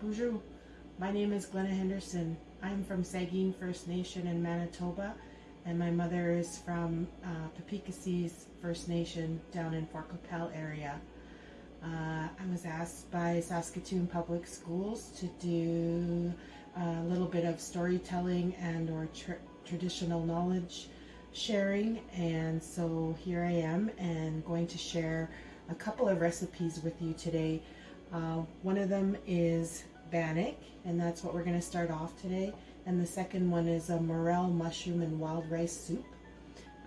Bonjour. My name is Glenna Henderson. I'm from Sagkeeng First Nation in Manitoba, and my mother is from uh, First Nation down in Fort Qu'Appelle area. Uh, I was asked by Saskatoon Public Schools to do a little bit of storytelling and or tra traditional knowledge sharing and so here I am and going to share a couple of recipes with you today. Uh, one of them is bannock and that's what we're going to start off today and the second one is a morel mushroom and wild rice soup.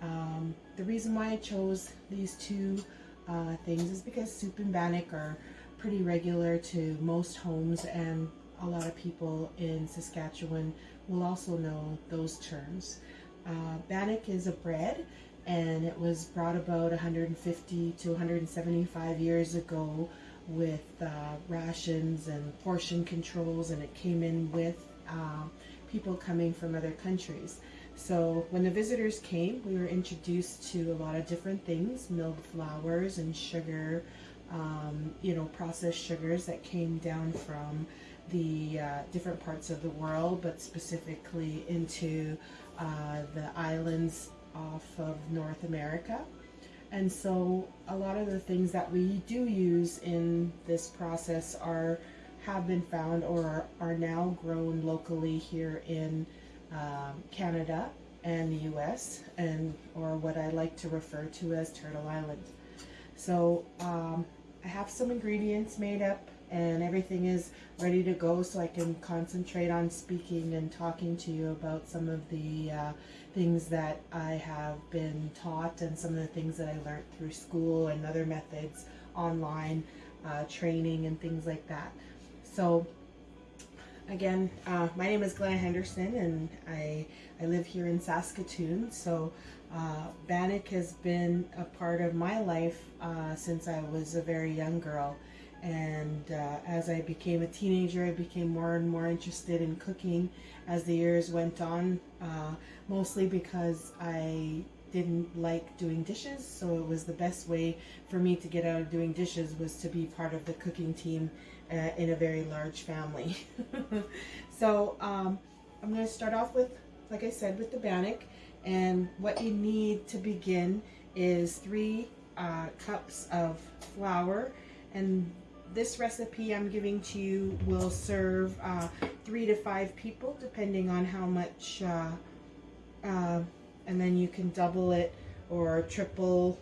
Um, the reason why I chose these two uh, things is because soup and bannock are pretty regular to most homes and a lot of people in Saskatchewan will also know those terms. Uh, bannock is a bread and it was brought about 150 to 175 years ago with uh, rations and portion controls and it came in with uh, people coming from other countries. So when the visitors came, we were introduced to a lot of different things, milled flours and sugar, um, you know, processed sugars that came down from the uh, different parts of the world, but specifically into uh, the islands off of North America. And so a lot of the things that we do use in this process are have been found or are now grown locally here in um, Canada and the US and or what I like to refer to as Turtle Island. So um, I have some ingredients made up and everything is ready to go so I can concentrate on speaking and talking to you about some of the uh, things that I have been taught and some of the things that I learned through school and other methods online uh, training and things like that. So again, uh, my name is Glenn Henderson and I, I live here in Saskatoon. So uh, Bannock has been a part of my life uh, since I was a very young girl and uh, as I became a teenager I became more and more interested in cooking as the years went on uh, mostly because I didn't like doing dishes so it was the best way for me to get out of doing dishes was to be part of the cooking team uh, in a very large family. So um, I'm going to start off with like I said with the bannock. And what you need to begin is three uh, cups of flour and this recipe I'm giving to you will serve uh, three to five people depending on how much uh, uh, and then you can double it or triple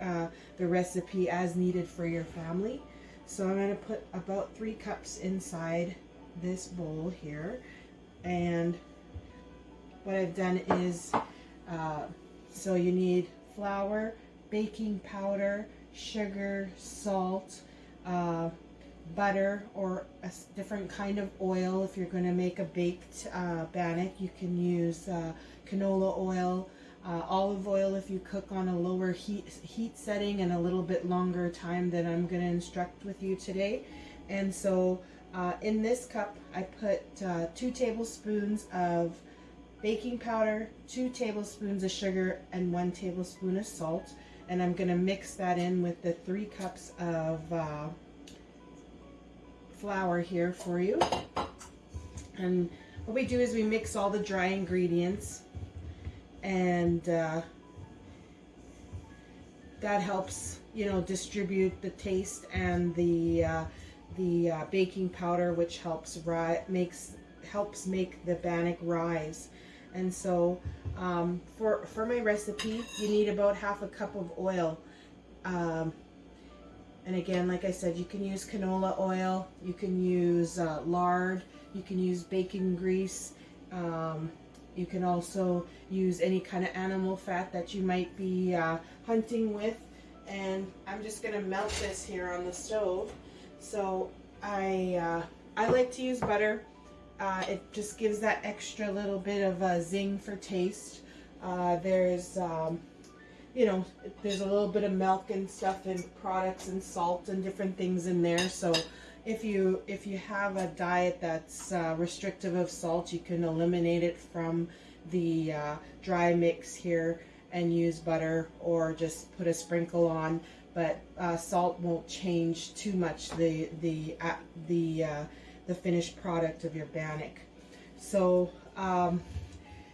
uh, the recipe as needed for your family. So I'm going to put about three cups inside this bowl here. And what I've done is uh, so you need flour baking powder sugar salt uh, butter or a different kind of oil. If you're going to make a baked uh, bannock, you can use uh, canola oil, uh, olive oil if you cook on a lower heat, heat setting and a little bit longer time than I'm going to instruct with you today. And so uh, in this cup, I put uh, two tablespoons of baking powder, two tablespoons of sugar, and one tablespoon of salt and I'm going to mix that in with the three cups of uh, flour here for you. And what we do is we mix all the dry ingredients and uh, that helps, you know, distribute the taste and the uh, the uh, baking powder, which helps ri makes helps make the bannock rise. And so um, for, for my recipe, you need about half a cup of oil. Um, and again, like I said, you can use canola oil, you can use uh, lard, you can use bacon grease, um, you can also use any kind of animal fat that you might be uh, hunting with. And I'm just going to melt this here on the stove. So I, uh, I like to use butter. Uh, it just gives that extra little bit of a zing for taste. Uh, there's, um, you know, there's a little bit of milk and stuff and products and salt and different things in there. So if you if you have a diet that's uh, restrictive of salt, you can eliminate it from the uh, dry mix here and use butter or just put a sprinkle on. But uh, salt won't change too much the the uh, the the finished product of your bannock. So, um,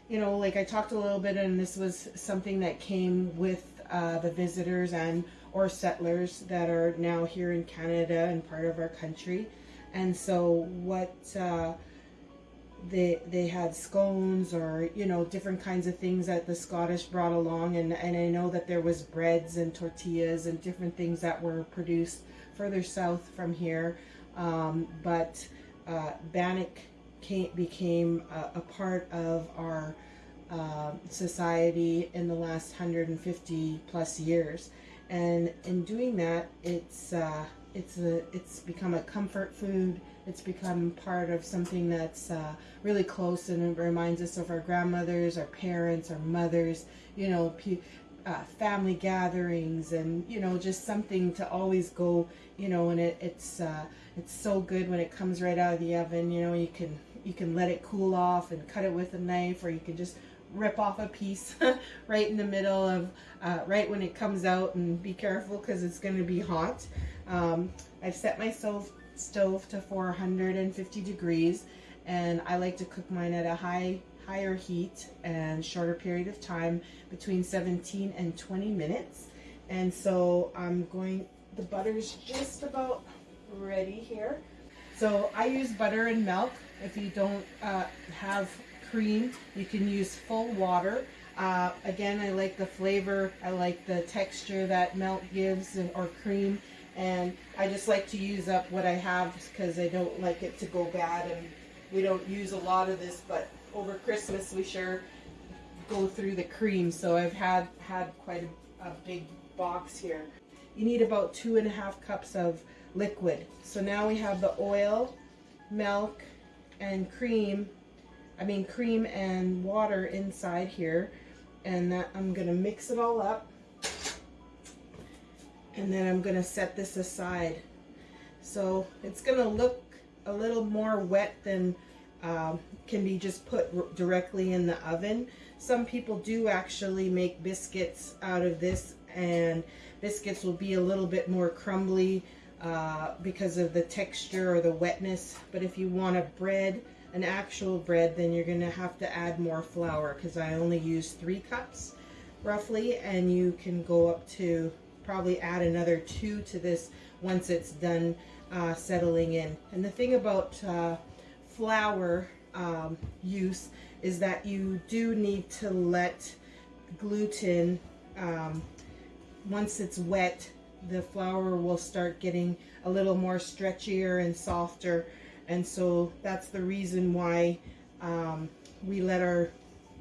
you know, like I talked a little bit, and this was something that came with uh, the visitors and or settlers that are now here in Canada and part of our country. And so, what uh, they they had scones or you know different kinds of things that the Scottish brought along, and and I know that there was breads and tortillas and different things that were produced further south from here. Um, but uh, bannock came, became a, a, part of our uh, society in the last 150 plus years, and in doing that, it's uh, it's a it's become a comfort food. It's become part of something that's uh, really close and it reminds us of our grandmothers, our parents, our mothers. You know, uh, family gatherings and you know just something to always go you know and it, it's uh, it's so good when it comes right out of the oven you know you can you can let it cool off and cut it with a knife or you can just rip off a piece right in the middle of uh, right when it comes out and be careful because it's going to be hot. Um, I've set my stove stove to 450 degrees and I like to cook mine at a high higher heat and shorter period of time between 17 and 20 minutes. And so I'm going, the butter's just about ready here. So I use butter and milk. If you don't uh, have cream, you can use full water. Uh, again, I like the flavor. I like the texture that milk gives and, or cream. And I just like to use up what I have because I don't like it to go bad. And we don't use a lot of this, but over Christmas we sure go through the cream. So I've had, had quite a, a big box here. You need about two and a half cups of liquid. So now we have the oil, milk, and cream. I mean cream and water inside here. And that I'm to mix it all up. And then I'm to set this aside. So it's to look a little more wet than um, can be just put directly in the oven. Some people do actually make biscuits out of this and biscuits will be a little bit more crumbly uh, because of the texture or the wetness. But if you want a bread, an actual bread, then you're going to have to add more flour because I only use three cups roughly and you can go up to probably add another two to this once it's done uh, settling in. And the thing about uh, flour um, use is that you do need to let gluten, um, once it's wet, the flour will start getting a little more stretchier and softer. And so that's the reason why um, we let our,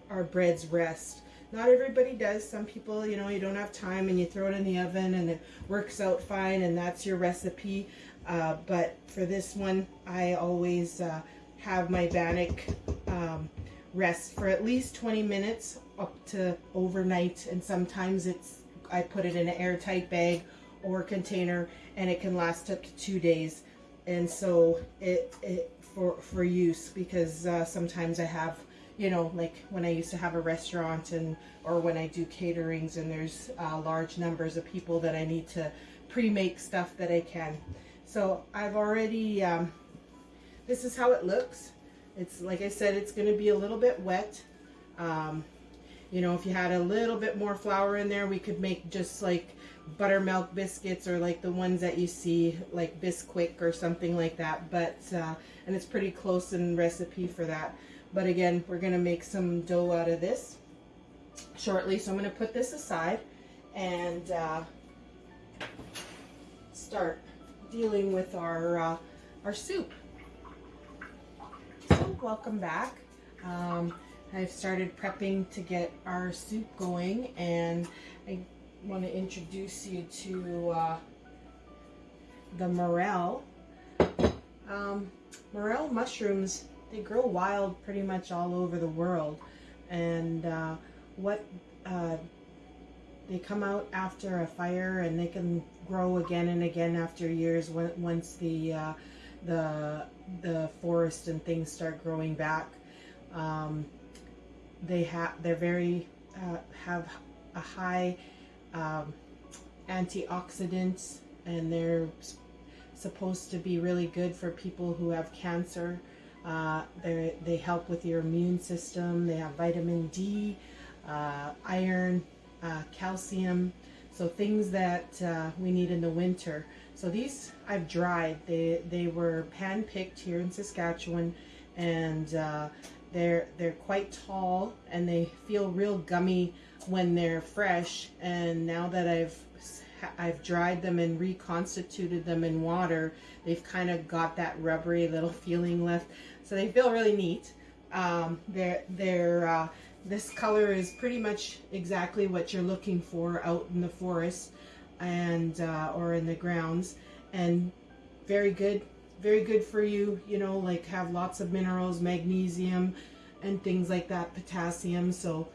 our breads rest. Not everybody does. Some people, you know, you don't have time and you throw it in the oven and it works out fine and that's your recipe. Uh, but for this one, I always uh, have my bannock um, rest for at least 20 minutes up to overnight and sometimes it's I put it in an airtight bag or container and it can last up to two days. And so it, it for for use because uh, sometimes I have you know like when I used to have a restaurant and or when I do caterings and there's uh, large numbers of people that I need to pre-make stuff that I can. So I've already um, this is how it looks. It's like I said, it's going to be a little bit wet. Um, you know, if you had a little bit more flour in there, we could make just like buttermilk biscuits or like the ones that you see like Bisquick or something like that. But, uh, and it's pretty close in recipe for that. But again, we're going to make some dough out of this shortly. So I'm going to put this aside and uh, start dealing with our, uh, our soup welcome back. Um, I've started prepping to get our soup going and I want to introduce you to uh, the morel. Um, morel mushrooms, they grow wild pretty much all over the world and uh, what uh, they come out after a fire and they can grow again and again after years once the uh, the the forest and things start growing back. Um, they have they're very uh, have a high um, antioxidants and they're supposed to be really good for people who have cancer. Uh, they they help with your immune system. They have vitamin D, uh, iron, uh, calcium, so things that uh, we need in the winter. So these I've dried. They they were pan picked here in Saskatchewan, and uh, they're they're quite tall and they feel real gummy when they're fresh. And now that I've I've dried them and reconstituted them in water, they've kind of got that rubbery little feeling left. So they feel really neat. Um, they're they're uh, this color is pretty much exactly what you're looking for out in the forest and uh, or in the grounds and very good very good for you you know like have lots of minerals magnesium and things like that potassium so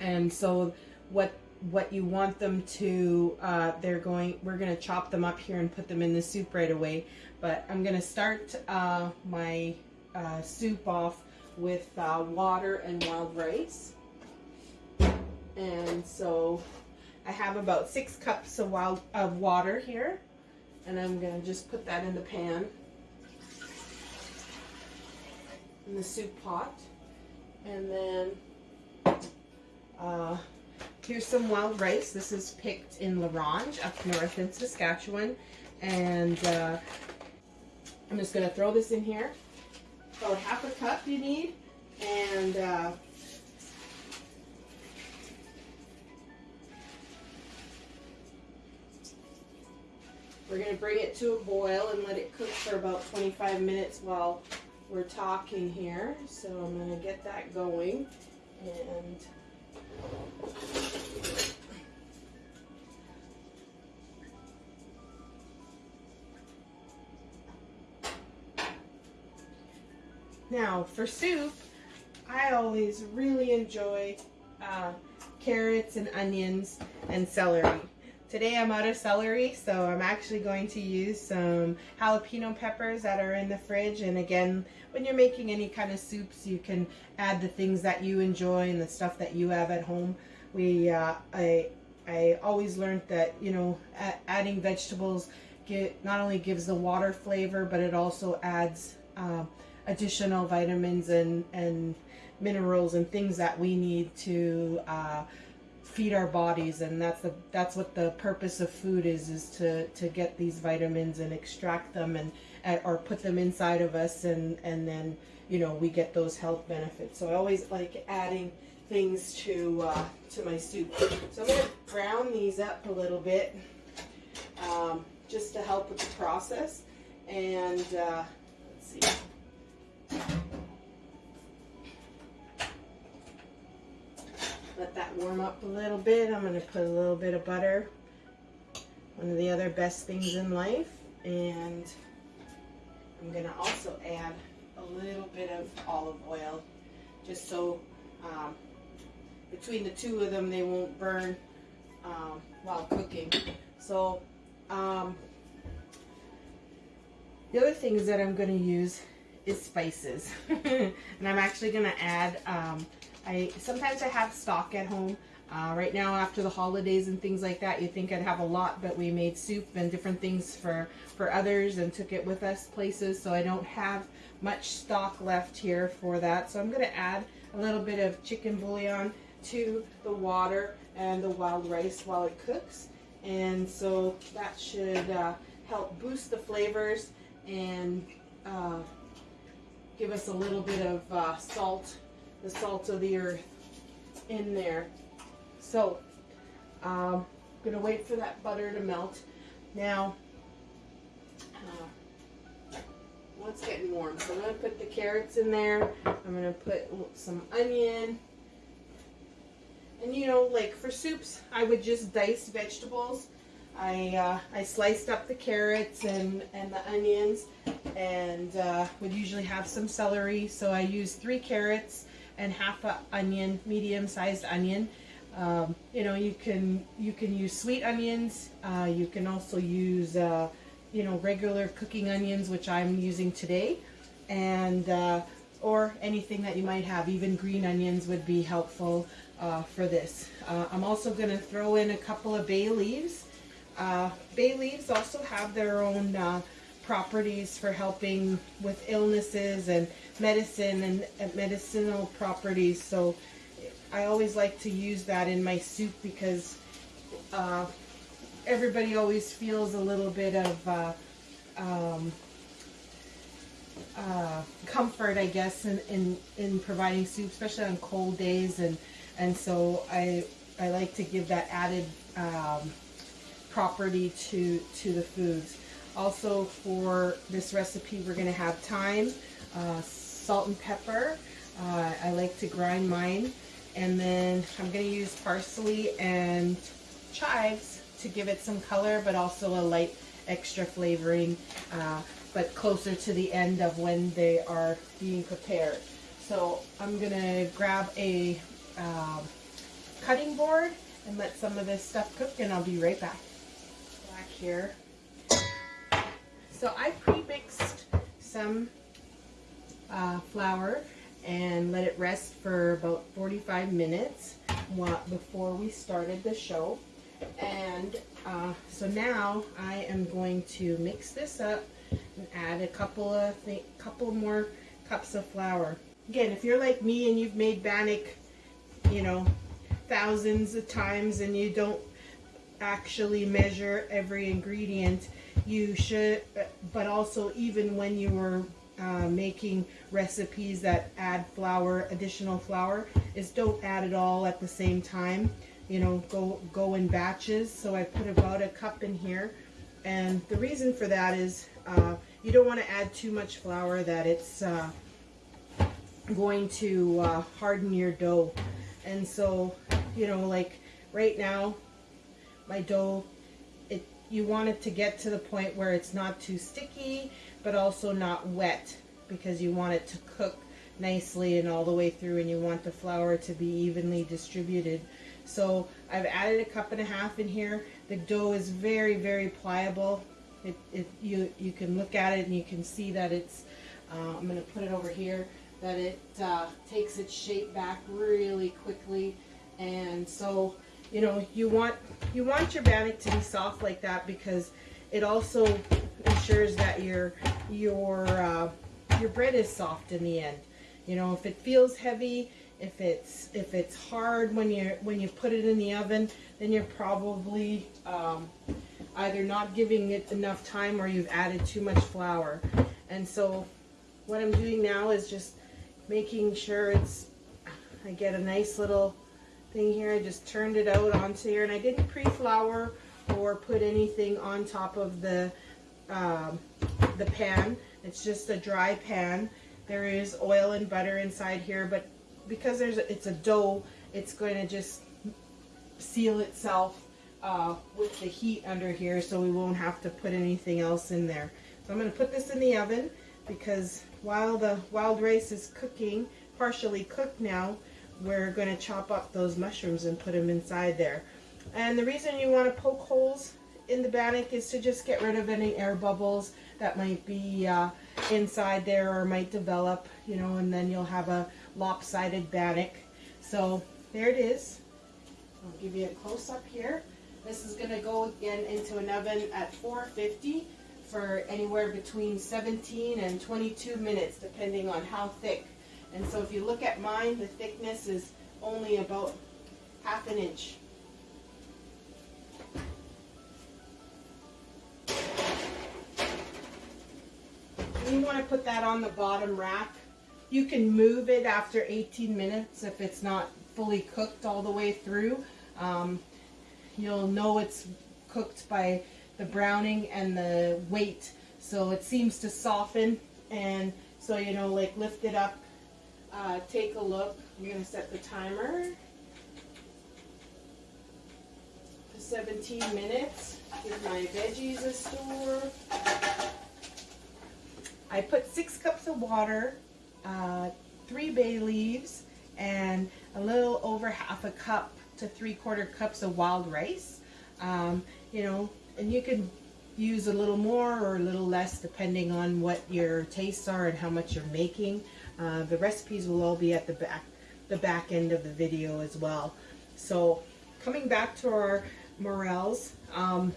and so what what you want them to uh, they're going we're going to chop them up here and put them in the soup right away but I'm going to start uh, my uh, soup off with uh, water and wild rice. And so I have about six cups of wild of water here and I'm going to just put that in the pan. In the soup pot. And then uh, here's some wild rice. This is picked in La Ronge up north in Saskatchewan. And uh, I'm just going to throw this in here. About half a cup you need. And uh, We're going to bring it to a boil and let it cook for about 25 minutes while we're talking here. So I'm going to get that going and Now for soup, I always really enjoy uh, carrots and onions and celery. Today I'm out of celery, so I'm actually going to use some jalapeno peppers that are in the fridge. And again, when you're making any kind of soups, you can add the things that you enjoy and the stuff that you have at home. We, uh, I, I always learned that, you know, adding vegetables get, not only gives the water flavor, but it also adds uh, additional vitamins and, and minerals and things that we need to uh, feed our bodies and that's the that's what the purpose of food is is to to get these vitamins and extract them and or put them inside of us and and then you know we get those health benefits. So i always like adding things to uh, to my soup. So i'm going to brown these up a little bit um, just to help with the process. And uh, let's see warm up a little bit. I'm going to put a little bit of butter. One of the other best things in life. And I'm going to also add a little bit of olive oil just so um, between the two of them they won't burn um, while cooking. So um, the other things that I'm going to use is spices. and I'm actually going to add um, I Sometimes I have stock at home. Uh, right now after the holidays and things like that, you think I'd have a lot, but we made soup and different things for, for others and took it with us places, so I don't have much stock left here for that. So I'm going to add a little bit of chicken bouillon to the water and the wild rice while it cooks. And so that should uh, help boost the flavors and uh, give us a little bit of uh, salt the salt of the earth in there. So, um, I'm going to wait for that butter to melt. Now, uh, well, it's getting warm, so I'm going to put the carrots in there. I'm going to put some onion. And you know, like for soups, I would just dice vegetables. I, uh, I sliced up the carrots and, and the onions and uh, would usually have some celery. So I used three carrots and half a onion, medium-sized onion. Um, you know, you can you can use sweet onions. Uh, you can also use uh, you know regular cooking onions, which I'm using today, and uh, or anything that you might have. Even green onions would be helpful uh, for this. Uh, I'm also going to throw in a couple of bay leaves. Uh, bay leaves also have their own properties for helping with illnesses and medicine and, and medicinal properties. So I always like to use that in my soup because uh, everybody always feels a little bit of uh, um, uh, comfort, I guess, in, in, in providing soup, especially on cold days. And, and so I, I like to give that added um, property to, to the foods. Also for this recipe, we're going to have thyme, uh, salt and pepper. Uh, I like to grind mine. And then I'm going to use parsley and chives to give it some color, but also a light extra flavoring, uh, but closer to the end of when they are being prepared. So I'm going to grab a um, cutting board and let some of this stuff cook and I'll be right back. Back here. So I pre-mixed some uh, flour and let it rest for about 45 minutes before we started the show. And uh, so now I am going to mix this up and add a couple of couple more cups of flour. Again, if you're like me and you've made bannock, you know, thousands of times and you don't actually measure every ingredient, you should, but also even when you were uh, making recipes that add flour, additional flour, is don't add it all at the same time. You know, go go in batches. So I put about a cup in here, and the reason for that is uh, you don't want to add too much flour that it's uh, going to uh, harden your dough. And so, you know, like right now, my dough, it you want it to get to the point where it's not too sticky, but also not wet because you want it to cook nicely and all the way through and you want the flour to be evenly distributed. So I've added a cup and a half in here. The dough is very, very pliable. It, it, you, you can look at it and you can see that it's, uh, I'm going to put it over here, that it uh, takes its shape back really quickly. And so, you know, you want, you want your bannock to be soft like that because it also ensures that your, your, uh, your bread is soft in the end. You know, if it feels heavy, if it's if it's hard when you when you put it in the oven, then you're probably um, either not giving it enough time or you've added too much flour. And so what I'm doing now is just making sure it's I get a nice little thing here. I just turned it out onto here and I didn't pre-flour or put anything on top of the um, the pan. It's just a dry pan. There is oil and butter inside here, but because there's a, it's a dough, it's going to just seal itself uh, with the heat under here so we won't have to put anything else in there. So I'm going to put this in the oven because while the wild rice is cooking, partially cooked now, we're going to chop up those mushrooms and put them inside there. And the reason you want to poke holes in the bannock is to just get rid of any air bubbles that might be uh, inside there or might develop, you know, and then you'll have a lopsided bannock. So there it is. I'll give you a close up here. This is going to go again into an oven at 450 for anywhere between 17 and 22 minutes depending on how thick. And so if you look at mine, the thickness is only about half an inch. you want to put that on the bottom rack. You can move it after 18 minutes if it's not fully cooked all the way through. Um, you'll know it's cooked by the browning and the weight. So it seems to soften and so you know like lift it up, uh, take a look. I'm going to set the timer to 17 minutes. Give my veggies a stir. I put six cups of water, uh, three bay leaves, and a little over half a cup to three quarter cups of wild rice. Um, you know, and you can use a little more or a little less depending on what your tastes are and how much you're making. Uh, the recipes will all be at the back, the back end of the video as well. So coming back to our morels, um,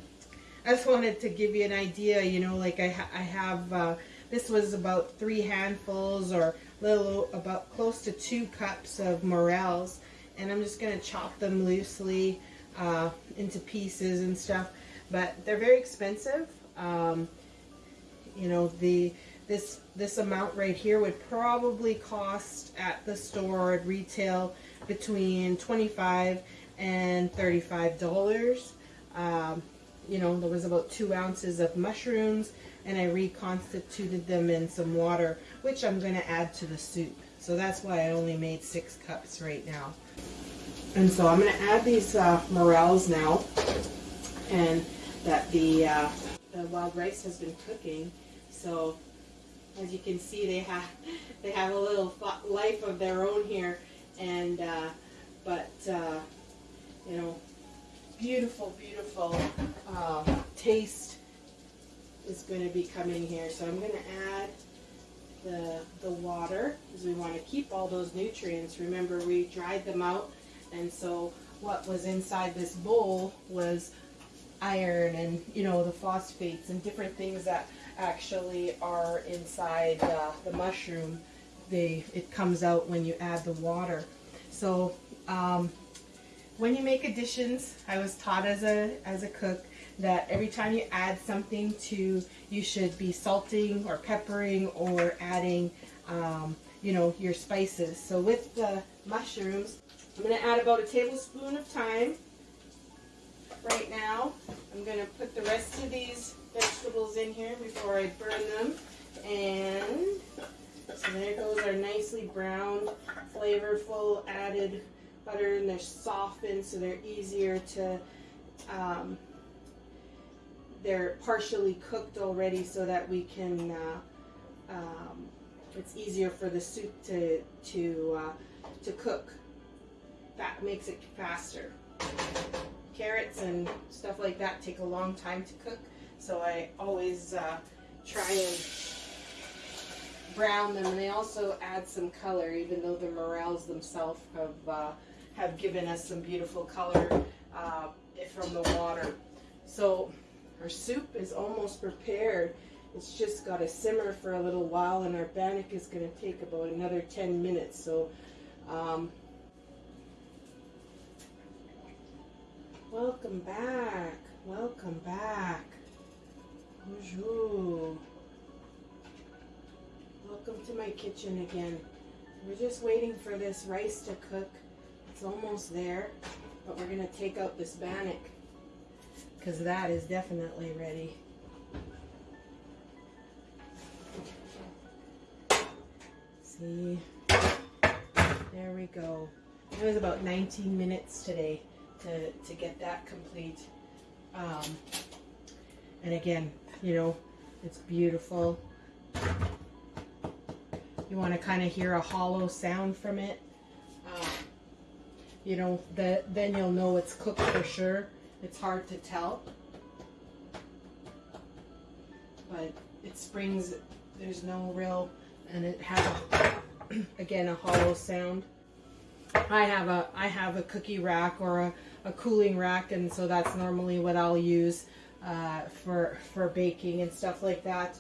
I just wanted to give you an idea, you know, like I, ha- I have, uh, this was about three handfuls or little, about close to two cups of morels. And I'm just going to chop them loosely uh, into pieces and stuff. But they're very expensive. Um, you know, the this this amount right here would probably cost at the store at retail between 25 and 35 dollars. Um, you know there was about two ounces of mushrooms and I reconstituted them in some water which I'm going to add to the soup. So that's why I only made six cups right now. And so I'm going to add these uh, morels now and that the, uh, the wild rice has been cooking. So as you can see, they have they have a little life of their own here, and uh, but uh, you know, beautiful, beautiful uh, taste is going to be coming here. So I'm going to add the the water because we want to keep all those nutrients. Remember, we dried them out, and so what was inside this bowl was iron and you know the phosphates and different things that actually are inside uh, the mushroom. They it comes out when you add the water. So um, when you make additions, I was taught as a as a cook that every time you add something to, you should be salting or peppering or adding, um, you know, your spices. So with the mushrooms, I'm going to add about a tablespoon of thyme right now. I'm going to put the rest of these vegetables in here before I burn them. And so there goes our nicely browned, flavorful added butter and they're softened so they're easier to, um, they're partially cooked already so that we can, uh, um, it's easier for the soup to, to, uh, to cook. That makes it faster carrots and stuff like that take a long time to cook. So I always uh, try and brown them. And they also add some color, even though the morels themselves have, uh, have given us some beautiful color uh, from the water. So our soup is almost prepared. It's just got to simmer for a little while and our bannock is going to take about another 10 minutes. So um, Welcome back. Welcome back. Bonjour. Welcome to my kitchen again. We're just waiting for this rice to cook. It's almost there, but we're to take out this bannock because that is definitely ready. See, there we go. It was about 19 minutes today to, to get that complete. Um, and again, you know, it's beautiful. You want to kind of hear a hollow sound from it. Uh, you know, the, then you'll know it's cooked for sure. It's hard to tell. But it springs, there's no real, and it has, a, again, a hollow sound. I have a I have a cookie rack or a, a cooling rack and so that's normally what I'll use uh, for for baking and stuff like that.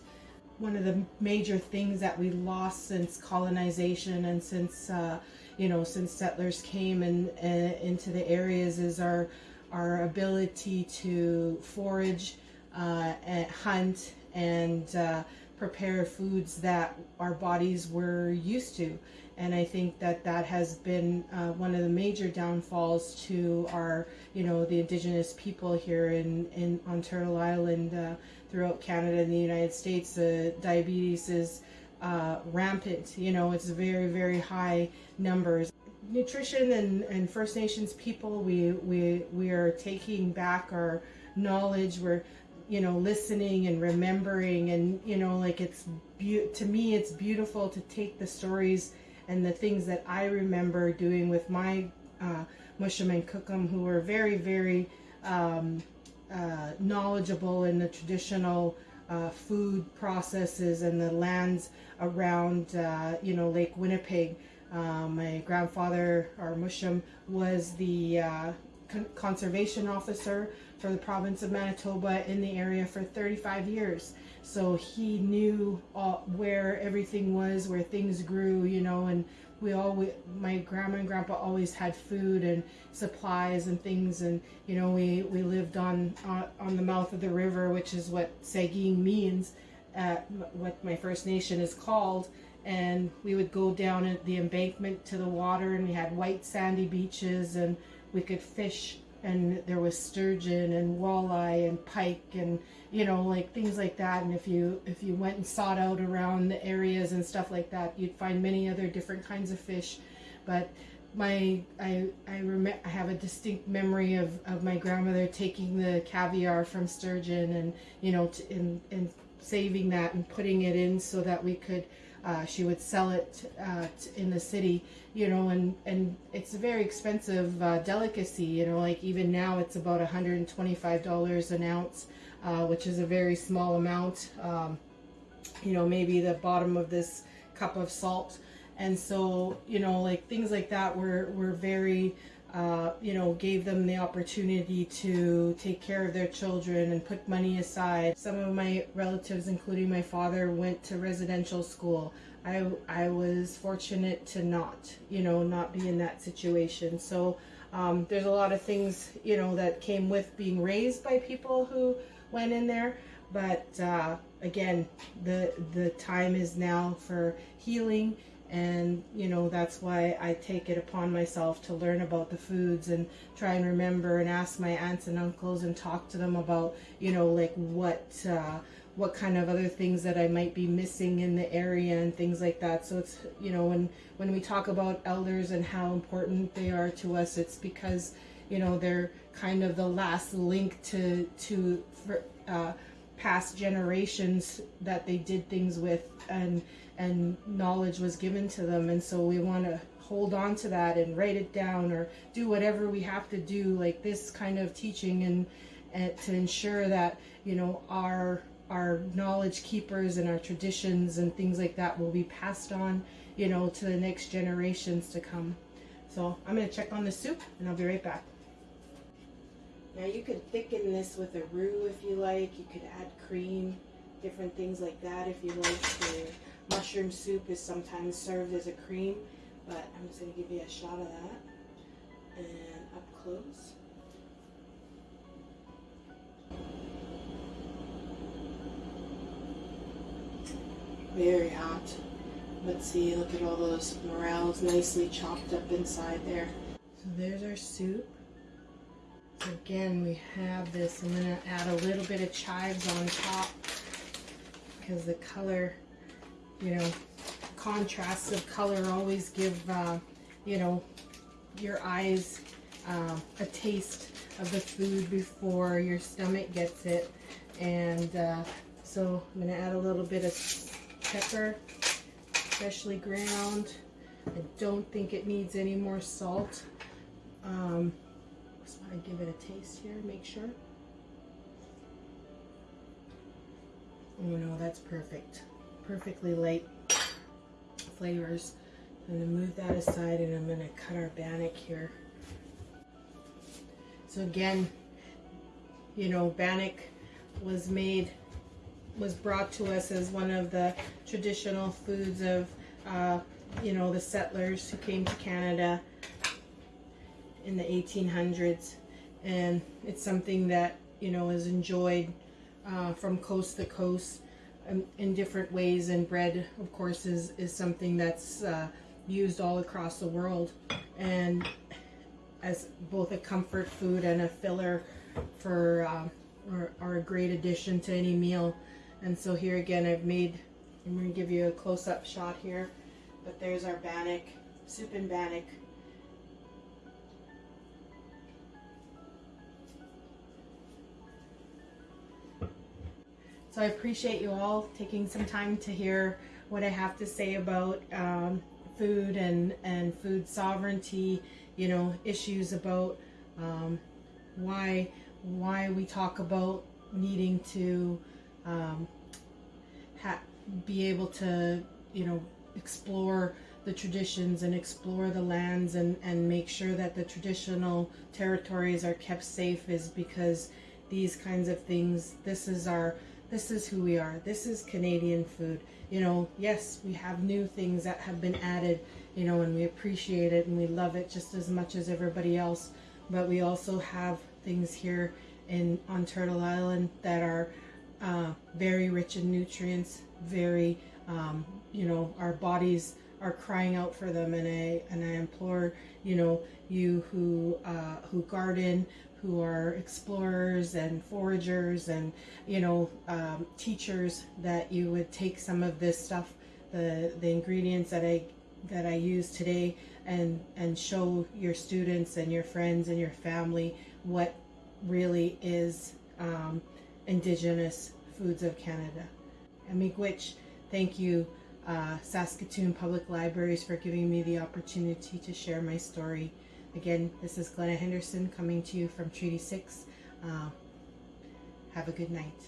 One of the major things that we lost since colonization and since uh, you know since settlers came and in, into the areas is our our ability to forage, uh, and hunt, and uh, prepare foods that our bodies were used to and I think that that has been uh, one of the major downfalls to our, you know, the indigenous people here in, in on Turtle Island, uh, throughout Canada and the United States. Uh, diabetes is uh, rampant, you know, it's very, very high numbers. Nutrition and, and First Nations people, we, we, we are taking back our knowledge, we're, you know, listening and remembering and, you know, like it's, to me, it's beautiful to take the stories and the things that I remember doing with my uh, Mushum and Cookum who were very, very um, uh, knowledgeable in the traditional uh, food processes and the lands around, uh, you know, Lake Winnipeg. Um, my grandfather, our Mushum, was the uh, con conservation officer for the province of Manitoba in the area for 35 years. So he knew all, where everything was, where things grew, you know, and we all my grandma and grandpa always had food and supplies and things and you know we we lived on on, on the mouth of the river which is what Sagkeeng means uh, what my First Nation is called and we would go down at the embankment to the water and we had white sandy beaches and we could fish and there was sturgeon and walleye and pike and you know like things like that. And if you if you went and sought out around the areas and stuff like that you'd find many other different kinds of fish. But my I I rem- I have a distinct memory of, of my grandmother taking the caviar from sturgeon and you know t- and and saving that and putting it in so that we could uh, she would sell it uh, in the city, you know, and, and it's a very expensive uh, delicacy, you know, like even now it's about $125 an ounce, uh, which is a very small amount, um, you know, maybe the bottom of this cup of salt. And so, you know, like things like that were, were very, uh, you know, gave them the opportunity to take care of their children and put money aside. Some of my relatives, including my father, went to residential school. I, I was fortunate to not, you know, not be in that situation. So um, there's a lot of things, you know, that came with being raised by people who went in there. But uh, again, the the time is now for healing and you know that's why I take it upon myself to learn about the foods and try and remember and ask my aunts and uncles and talk to them about you know like what uh, what kind of other things that I might be missing in the area and things like that. So it's you know when when we talk about elders and how important they are to us, it's because you know they're kind of the last link to to for, uh, past generations that they did things with and and knowledge was given to them. And so we want to hold on to that and write it down or do whatever we have to do like this kind of teaching and, and to ensure that you know our our knowledge keepers and our traditions and things like that will be passed on you know to the next generations to come. So i'm going to check on the soup and i'll be right back. Now you could thicken this with a roux if you like. You could add cream different things like that if you like to Mushroom soup is sometimes served as a cream, but I'm just going to give you a shot of that. And up close. Very hot. Let's see, look at all those morels nicely chopped up inside there. So there's our soup. So again, we have this. I'm going to add a little bit of chives on top because the color you know, contrasts of color always give, uh, you know, your eyes uh, a taste of the food before your stomach gets it. And uh, so I'm going to add a little bit of pepper, freshly ground. I don't think it needs any more salt. Um, just want to give it a taste here, make sure. Oh no, that's perfect perfectly light flavors. I'm going to move that aside and I'm going to cut our bannock here. So again, you know, bannock was made, was brought to us as one of the traditional foods of, uh, you know, the settlers who came to Canada in the 1800s. And it's something that, you know, is enjoyed uh, from coast to coast in different ways and bread of course is, is something that's uh, used all across the world. And as both a comfort food and a filler for uh, or, or a great addition to any meal. And so here again I've made I'm going to give you a close-up shot here but there's our bannock soup and bannock So I appreciate you all taking some time to hear what I have to say about um, food and, and food sovereignty, you know, issues about um, why, why we talk about needing to um, be able to, you know, explore the traditions and explore the lands and, and make sure that the traditional territories are kept safe is because these kinds of things. This is our this is who we are. This is Canadian food. You know, yes, we have new things that have been added, you know, and we appreciate it and we love it just as much as everybody else. But we also have things here in on Turtle Island that are uh, very rich in nutrients, very, um, you know, our bodies are crying out for them, and I and I implore, you know, you who uh, who garden, who are explorers and foragers, and you know, um, teachers, that you would take some of this stuff, the the ingredients that I that I use today, and and show your students and your friends and your family what really is um, Indigenous foods of Canada. And Miigwech, thank you, uh, Saskatoon Public Libraries, for giving me the opportunity to share my story. Again, this is Glenna Henderson coming to you from Treaty 6. Uh, have a good night.